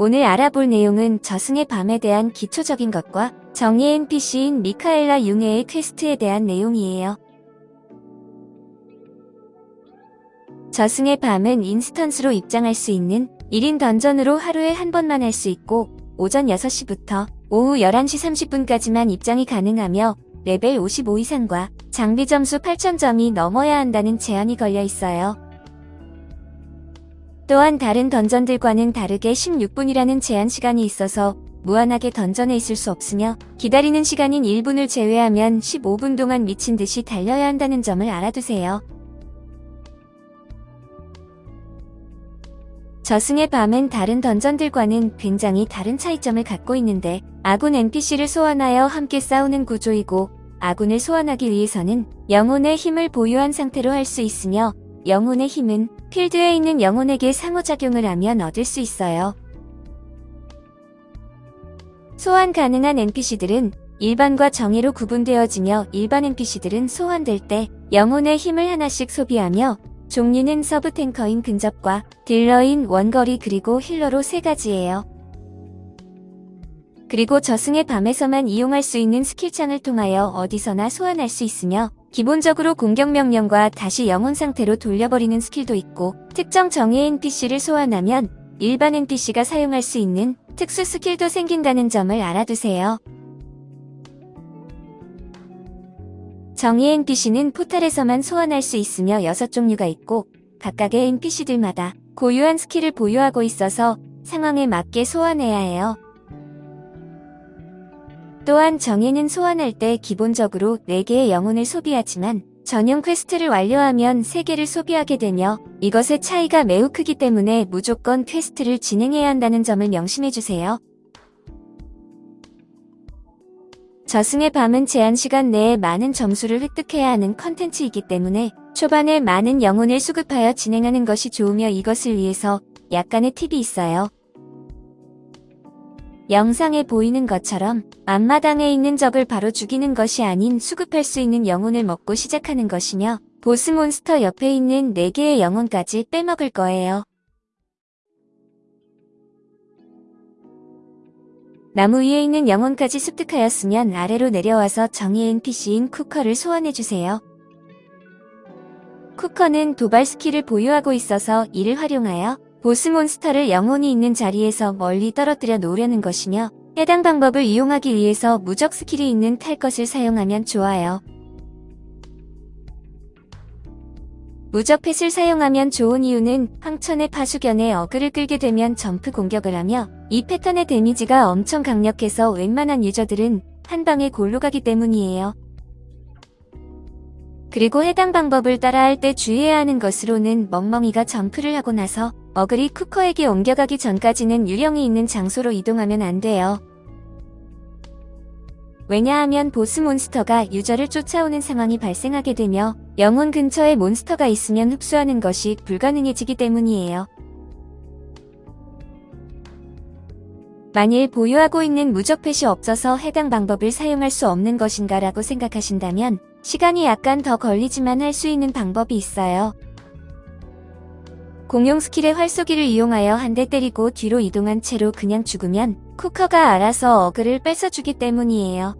오늘 알아볼 내용은 저승의 밤에 대한 기초적인 것과 정예 NPC인 미카엘라 융해의 퀘스트에 대한 내용이에요. 저승의 밤은 인스턴스로 입장할 수 있는 1인 던전으로 하루에 한 번만 할 수 있고 오전 6시부터 오후 11시 30분까지만 입장이 가능하며 레벨 55 이상과 장비 점수 8,000점이 넘어야 한다는 제한이 걸려 있어요. 또한 다른 던전들과는 다르게 16분이라는 제한 시간이 있어서 무한하게 던전에 있을 수 없으며 기다리는 시간인 1분을 제외하면 15분 동안 미친 듯이 달려야 한다는 점을 알아두세요. 저승의 밤은 다른 던전들과는 굉장히 다른 차이점을 갖고 있는데 아군 NPC를 소환하여 함께 싸우는 구조이고 아군을 소환하기 위해서는 영혼의 힘을 보유한 상태로 할 수 있으며 영혼의 힘은 필드에 있는 영혼에게 상호작용을 하면 얻을 수 있어요. 소환 가능한 NPC들은 일반과 정예로 구분되어지며 일반 NPC들은 소환될 때 영혼의 힘을 하나씩 소비하며 종류는 서브 탱커인 근접과 딜러인 원거리 그리고 힐러로 세 가지예요. 그리고 저승의 밤에서만 이용할 수 있는 스킬창을 통하여 어디서나 소환할 수 있으며 기본적으로 공격 명령과 다시 영혼 상태로 돌려버리는 스킬도 있고 특정 정예 NPC를 소환하면 일반 NPC가 사용할 수 있는 특수 스킬도 생긴다는 점을 알아두세요. 정예 NPC는 포탈에서만 소환할 수 있으며 6종류가 있고 각각의 NPC들마다 고유한 스킬을 보유하고 있어서 상황에 맞게 소환해야 해요. 또한 정예는 소환할 때 기본적으로 4개의 영혼을 소비하지만 전용 퀘스트를 완료하면 3개를 소비하게 되며 이것의 차이가 매우 크기 때문에 무조건 퀘스트를 진행해야 한다는 점을 명심해주세요. 저승의 밤은 제한 시간 내에 많은 점수를 획득해야 하는 컨텐츠이기 때문에 초반에 많은 영혼을 수급하여 진행하는 것이 좋으며 이것을 위해서 약간의 팁이 있어요. 영상에 보이는 것처럼 앞마당에 있는 적을 바로 죽이는 것이 아닌 수급할 수 있는 영혼을 먹고 시작하는 것이며 보스 몬스터 옆에 있는 4개의 영혼까지 빼먹을 거예요. 나무 위에 있는 영혼까지 습득하였으면 아래로 내려와서 정예 NPC인 쿠커를 소환해주세요. 쿠커는 도발 스킬을 보유하고 있어서 이를 활용하여 보스 몬스터를 영혼이 있는 자리에서 멀리 떨어뜨려 놓으려는 것이며 해당 방법을 이용하기 위해서 무적 스킬이 있는 탈 것을 사용하면 좋아요. 무적 펫을 사용하면 좋은 이유는 황천의 파수견에 어그를 끌게 되면 점프 공격을 하며 이 패턴의 데미지가 엄청 강력해서 웬만한 유저들은 한 방에 골로 가기 때문이에요. 그리고 해당 방법을 따라 할 때 주의해야 하는 것으로는 멍멍이가 점프를 하고 나서 어글이 쿠커에게 옮겨가기 전까지는 유령이 있는 장소로 이동하면 안 돼요. 왜냐하면 보스 몬스터가 유저를 쫓아오는 상황이 발생하게 되며 영혼 근처에 몬스터가 있으면 흡수하는 것이 불가능해지기 때문이에요. 만일 보유하고 있는 무적펫이 없어서 해당 방법을 사용할 수 없는 것인가 라고 생각하신다면 시간이 약간 더 걸리지만 할 수 있는 방법이 있어요. 공용 스킬의 활쏘기를 이용하여 한 대 때리고 뒤로 이동한 채로 그냥 죽으면 쿠커가 알아서 어그를 뺏어주기 때문이에요.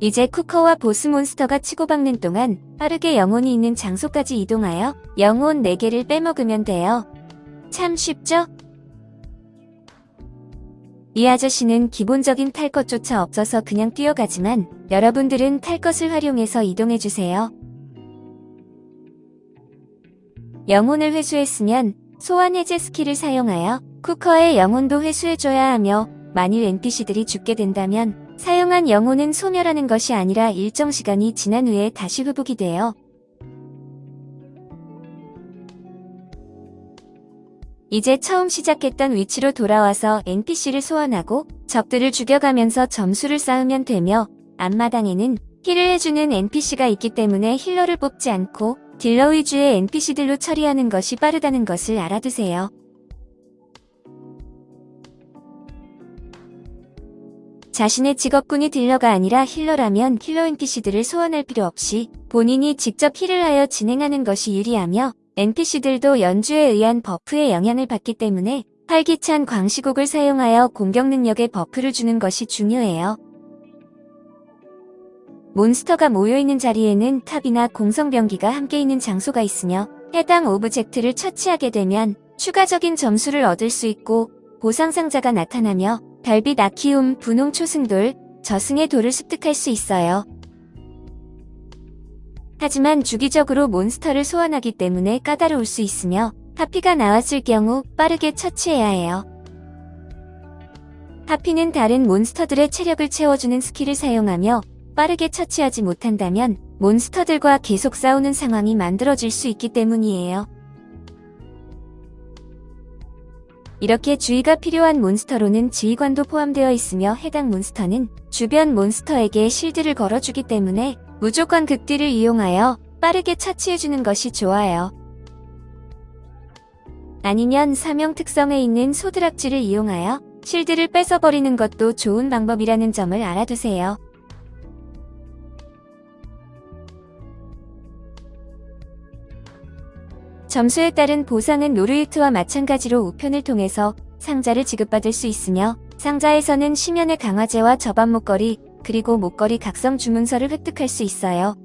이제 쿠커와 보스 몬스터가 치고박는 동안 빠르게 영혼이 있는 장소까지 이동하여 영혼 4개를 빼먹으면 돼요. 참 쉽죠? 이 아저씨는 기본적인 탈 것조차 없어서 그냥 뛰어가지만 여러분들은 탈 것을 활용해서 이동해주세요. 영혼을 회수했으면 소환 해제 스킬을 사용하여 쿠커의 영혼도 회수해줘야 하며 만일 NPC들이 죽게 된다면 사용한 영혼은 소멸하는 것이 아니라 일정 시간이 지난 후에 다시 회복이 돼요. 이제 처음 시작했던 위치로 돌아와서 NPC를 소환하고 적들을 죽여가면서 점수를 쌓으면 되며 앞마당에는 힐을 해주는 NPC가 있기 때문에 힐러를 뽑지 않고 딜러 위주의 NPC들로 처리하는 것이 빠르다는 것을 알아두세요. 자신의 직업군이 딜러가 아니라 힐러라면 힐러 NPC들을 소환할 필요 없이 본인이 직접 힐을 하여 진행하는 것이 유리하며 NPC들도 연주에 의한 버프의 영향을 받기 때문에 활기찬 광시곡을 사용하여 공격 능력에 버프를 주는 것이 중요해요. 몬스터가 모여있는 자리에는 탑이나 공성병기가 함께 있는 장소가 있으며 해당 오브젝트를 처치하게 되면 추가적인 점수를 얻을 수 있고 보상 상자가 나타나며 별빛 아키움, 분홍 초승돌, 저승의 돌을 습득할 수 있어요. 하지만 주기적으로 몬스터를 소환하기 때문에 까다로울 수 있으며 하피가 나왔을 경우 빠르게 처치해야 해요. 하피는 다른 몬스터들의 체력을 채워주는 스킬을 사용하며 빠르게 처치하지 못한다면 몬스터들과 계속 싸우는 상황이 만들어질 수 있기 때문이에요. 이렇게 주의가 필요한 몬스터로는 지휘관도 포함되어 있으며 해당 몬스터는 주변 몬스터에게 실드를 걸어주기 때문에 무조건 극딜을 이용하여 빠르게 처치해주는 것이 좋아요. 아니면 사명 특성에 있는 소드락지를 이용하여 실드를 뺏어버리는 것도 좋은 방법이라는 점을 알아두세요. 점수에 따른 보상은 노르유트와 마찬가지로 우편을 통해서 상자를 지급받을 수 있으며 상자에서는 심연의 강화제와 저반 목걸이 그리고 목걸이 각성 주문서를 획득할 수 있어요.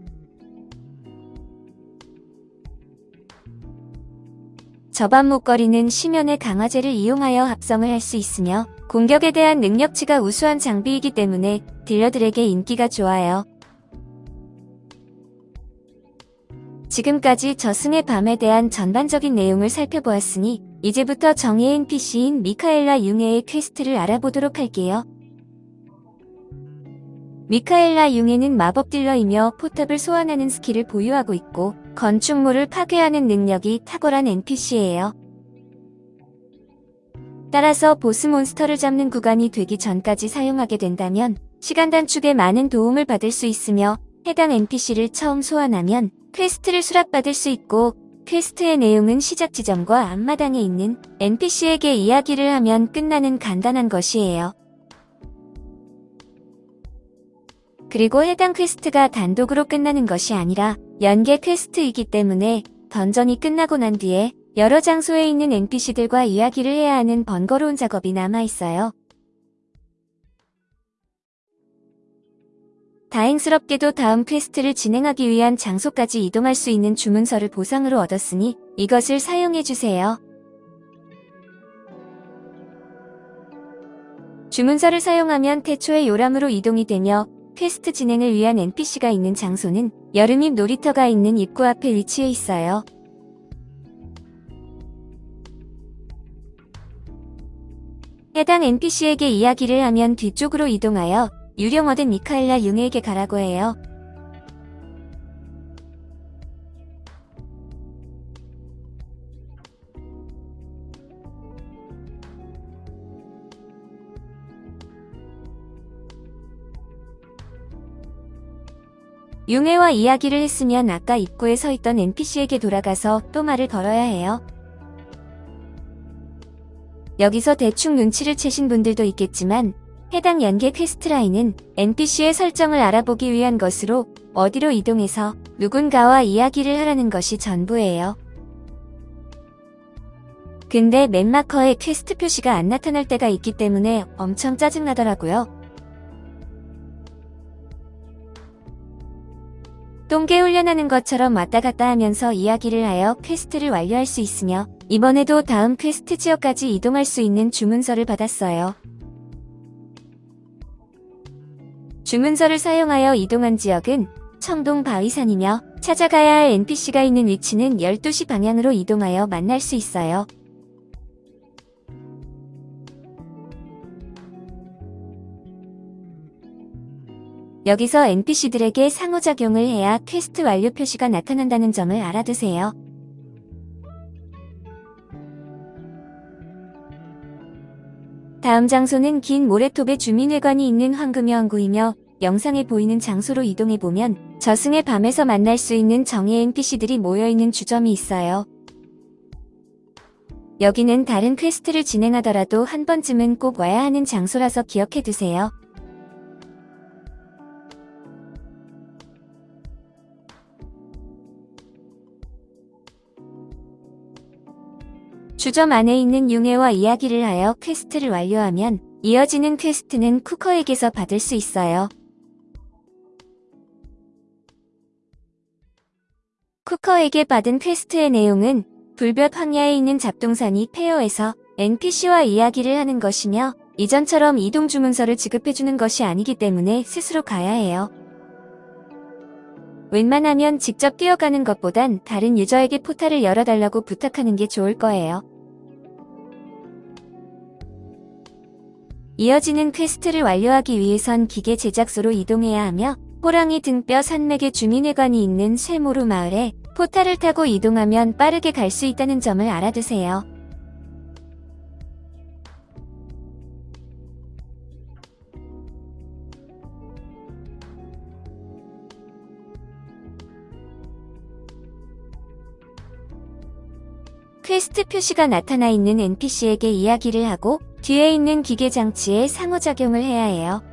저밤 목걸이는 심연의 강화제를 이용하여 합성을 할 수 있으며 공격에 대한 능력치가 우수한 장비이기 때문에 딜러들에게 인기가 좋아요. 지금까지 저승의 밤에 대한 전반적인 내용을 살펴보았으니 이제부터 정의 NPC인 미카엘라 융해의 퀘스트를 알아보도록 할게요. 미카엘라 융해는 마법 딜러이며 포탑을 소환하는 스킬을 보유하고 있고 건축물을 파괴하는 능력이 탁월한 NPC예요. 따라서 보스 몬스터를 잡는 구간이 되기 전까지 사용하게 된다면 시간 단축에 많은 도움을 받을 수 있으며 해당 NPC를 처음 소환하면 퀘스트를 수락받을 수 있고 퀘스트의 내용은 시작 지점과 앞마당에 있는 NPC에게 이야기를 하면 끝나는 간단한 것이에요. 그리고 해당 퀘스트가 단독으로 끝나는 것이 아니라 연계 퀘스트이기 때문에 던전이 끝나고 난 뒤에 여러 장소에 있는 NPC들과 이야기를 해야 하는 번거로운 작업이 남아있어요. 다행스럽게도 다음 퀘스트를 진행하기 위한 장소까지 이동할 수 있는 주문서를 보상으로 얻었으니 이것을 사용해주세요. 주문서를 사용하면 태초의 요람으로 이동이 되며 퀘스트 진행을 위한 NPC가 있는 장소는 여름잎 놀이터가 있는 입구 앞에 위치해 있어요. 해당 NPC에게 이야기를 하면 뒤쪽으로 이동하여 유령 얻은 미카엘라 융에게 가라고 해요. 융해와 이야기를 했으면 아까 입구에 서 있던 NPC에게 돌아가서 또 말을 걸어야 해요. 여기서 대충 눈치를 채신 분들도 있겠지만 해당 연계 퀘스트 라인은 NPC의 설정을 알아보기 위한 것으로 어디로 이동해서 누군가와 이야기를 하라는 것이 전부예요. 근데 map marker에 퀘스트 표시가 안 나타날 때가 있기 때문에 엄청 짜증나더라고요. 똥개 훈련하는 것처럼 왔다 갔다 하면서 이야기를 하여 퀘스트를 완료할 수 있으며 이번에도 다음 퀘스트 지역까지 이동할 수 있는 주문서를 받았어요. 주문서를 사용하여 이동한 지역은 청동 바위산이며 찾아가야 할 NPC가 있는 위치는 12시 방향으로 이동하여 만날 수 있어요. 여기서 NPC들에게 상호작용을 해야 퀘스트 완료 표시가 나타난다는 점을 알아두세요. 다음 장소는 긴 모래톱의 주민회관이 있는 황금여 항구이며 영상에 보이는 장소로 이동해보면 저승의 밤에서 만날 수 있는 정의 NPC들이 모여있는 주점이 있어요. 여기는 다른 퀘스트를 진행하더라도 한 번쯤은 꼭 와야 하는 장소라서 기억해두세요. 주점 안에 있는 융해와 이야기를 하여 퀘스트를 완료하면 이어지는 퀘스트는 쿠커에게서 받을 수 있어요. 쿠커에게 받은 퀘스트의 내용은 불볕 황야에 있는 잡동사니 폐허에서 NPC와 이야기를 하는 것이며 이전처럼 이동 주문서를 지급해주는 것이 아니기 때문에 스스로 가야 해요. 웬만하면 직접 뛰어가는 것보단 다른 유저에게 포탈을 열어달라고 부탁하는 게 좋을 거예요. 이어지는 퀘스트를 완료하기 위해선 기계 제작소로 이동해야 하며 호랑이 등뼈 산맥의 주민회관이 있는 쇠모루 마을에 포탈을 타고 이동하면 빠르게 갈 수 있다는 점을 알아두세요. 퀘스트 표시가 나타나 있는 NPC에게 이야기를 하고 뒤에 있는 기계 장치에 상호작용을 해야 해요.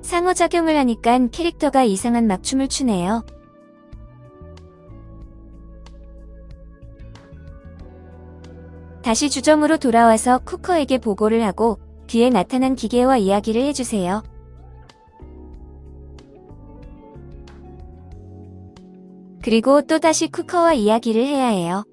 상호작용을 하니까 캐릭터가 이상한 막춤을 추네요. 다시 주점으로 돌아와서 쿠커에게 보고를 하고 뒤에 나타난 기계와 이야기를 해주세요. 그리고 또다시 쿠커와 이야기를 해야 해요.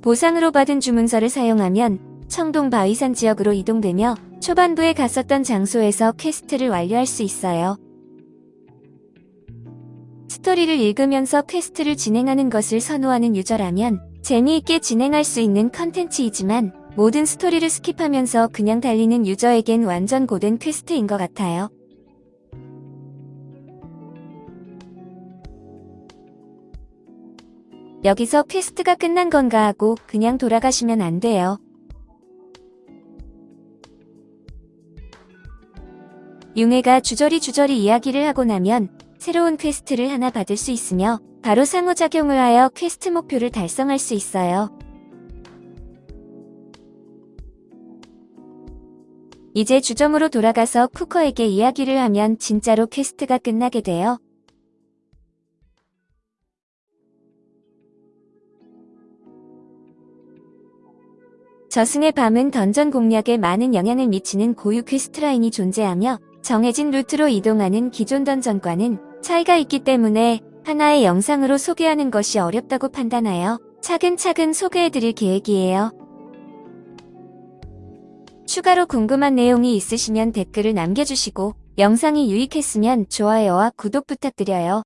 보상으로 받은 주문서를 사용하면 청동 바위산 지역으로 이동되며 초반부에 갔었던 장소에서 퀘스트를 완료할 수 있어요. 스토리를 읽으면서 퀘스트를 진행하는 것을 선호하는 유저라면 재미있게 진행할 수 있는 컨텐츠이지만 모든 스토리를 skip하면서 그냥 달리는 유저에겐 완전 고된 퀘스트인 것 같아요. 여기서 퀘스트가 끝난 건가 하고 그냥 돌아가시면 안 돼요. 융해가 주저리 주저리 이야기를 하고 나면 새로운 퀘스트를 하나 받을 수 있으며 바로 상호작용을 하여 퀘스트 목표를 달성할 수 있어요. 이제 주점으로 돌아가서 쿠커에게 이야기를 하면 진짜로 퀘스트가 끝나게 돼요. 저승의 밤은 던전 공략에 많은 영향을 미치는 고유 퀘스트 라인이 존재하며 정해진 루트로 이동하는 기존 dungeon과는 차이가 있기 때문에 하나의 영상으로 소개하는 것이 어렵다고 판단하여 차근차근 소개해드릴 계획이에요. 추가로 궁금한 내용이 있으시면 댓글을 남겨주시고 영상이 유익했으면 좋아요와 구독 부탁드려요.